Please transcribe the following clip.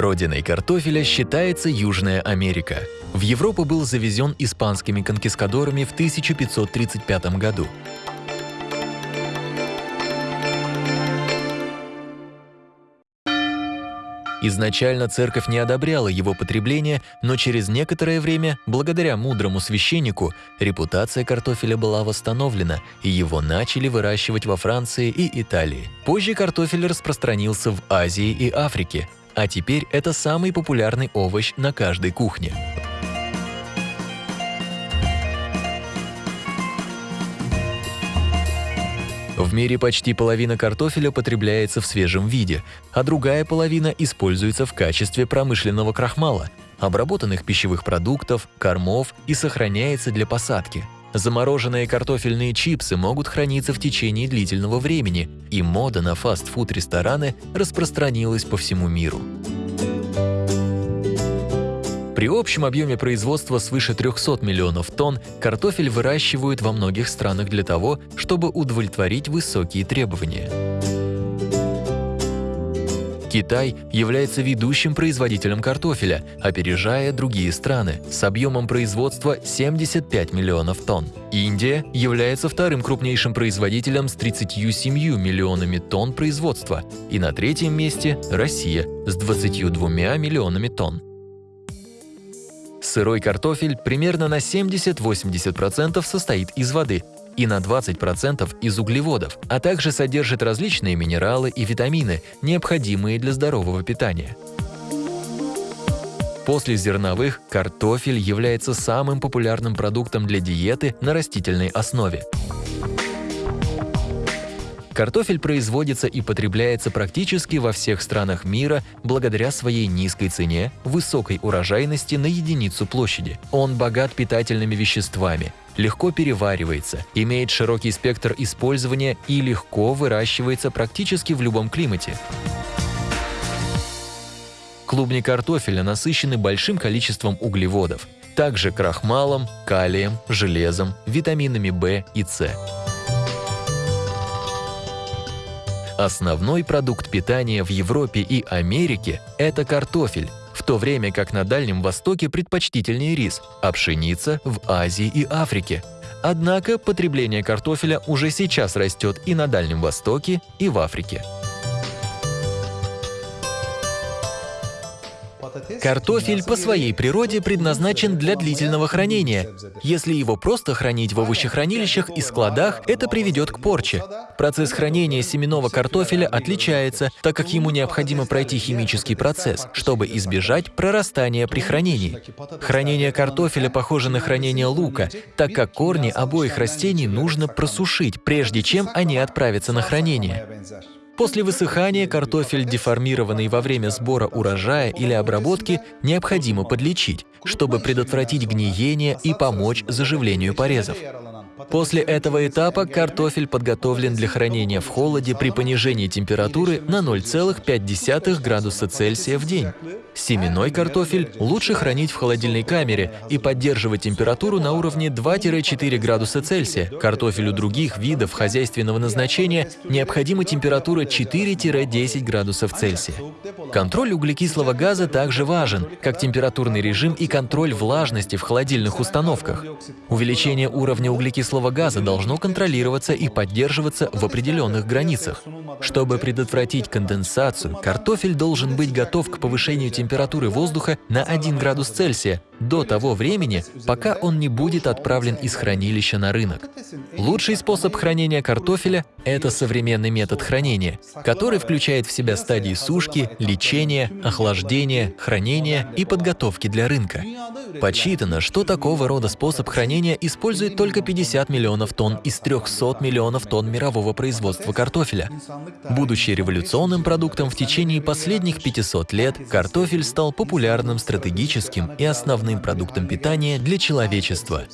Родиной картофеля считается Южная Америка. В Европу был завезен испанскими конкискадорами в 1535 году. Изначально церковь не одобряла его потребление, но через некоторое время, благодаря мудрому священнику, репутация картофеля была восстановлена, и его начали выращивать во Франции и Италии. Позже картофель распространился в Азии и Африке, а теперь это самый популярный овощ на каждой кухне. В мире почти половина картофеля потребляется в свежем виде, а другая половина используется в качестве промышленного крахмала, обработанных пищевых продуктов, кормов и сохраняется для посадки. Замороженные картофельные чипсы могут храниться в течение длительного времени, и мода на фастфуд-рестораны распространилась по всему миру. При общем объеме производства свыше 300 миллионов тонн картофель выращивают во многих странах для того, чтобы удовлетворить высокие требования. Китай является ведущим производителем картофеля, опережая другие страны с объемом производства 75 миллионов тонн. Индия является вторым крупнейшим производителем с 37 миллионами тонн производства, и на третьем месте Россия с 22 миллионами тонн. Сырой картофель примерно на 70-80% состоит из воды и на 20% из углеводов, а также содержит различные минералы и витамины, необходимые для здорового питания. После зерновых картофель является самым популярным продуктом для диеты на растительной основе. Картофель производится и потребляется практически во всех странах мира благодаря своей низкой цене, высокой урожайности на единицу площади. Он богат питательными веществами, легко переваривается, имеет широкий спектр использования и легко выращивается практически в любом климате. Клубни картофеля насыщены большим количеством углеводов, также крахмалом, калием, железом, витаминами В и С. Основной продукт питания в Европе и Америке – это картофель, то время как на Дальнем Востоке предпочтительнее рис, а пшеница – в Азии и Африке. Однако потребление картофеля уже сейчас растет и на Дальнем Востоке, и в Африке. Картофель по своей природе предназначен для длительного хранения. Если его просто хранить в овощехранилищах и складах, это приведет к порче. Процесс хранения семенного картофеля отличается, так как ему необходимо пройти химический процесс, чтобы избежать прорастания при хранении. Хранение картофеля похоже на хранение лука, так как корни обоих растений нужно просушить, прежде чем они отправятся на хранение. После высыхания картофель, деформированный во время сбора урожая или обработки, необходимо подлечить, чтобы предотвратить гниение и помочь заживлению порезов. После этого этапа картофель подготовлен для хранения в холоде при понижении температуры на 0,5 градуса Цельсия в день. Семенной картофель лучше хранить в холодильной камере и поддерживать температуру на уровне 2-4 градуса Цельсия. Картофелю других видов хозяйственного назначения необходима температура 4-10 градусов Цельсия. Контроль углекислого газа также важен, как температурный режим и контроль влажности в холодильных установках. Увеличение уровня углекислого газа должно контролироваться и поддерживаться в определенных границах. Чтобы предотвратить конденсацию, картофель должен быть готов к повышению температуры воздуха на 1 градус Цельсия до того времени, пока он не будет отправлен из хранилища на рынок. Лучший способ хранения картофеля – это современный метод хранения, который включает в себя стадии сушки, лечения, охлаждения, хранения и подготовки для рынка. Подсчитано, что такого рода способ хранения использует только 50 миллионов тонн из 300 миллионов тонн мирового производства картофеля. Будучи революционным продуктом в течение последних 500 лет, картофель стал популярным стратегическим и основным продуктом питания для человечества.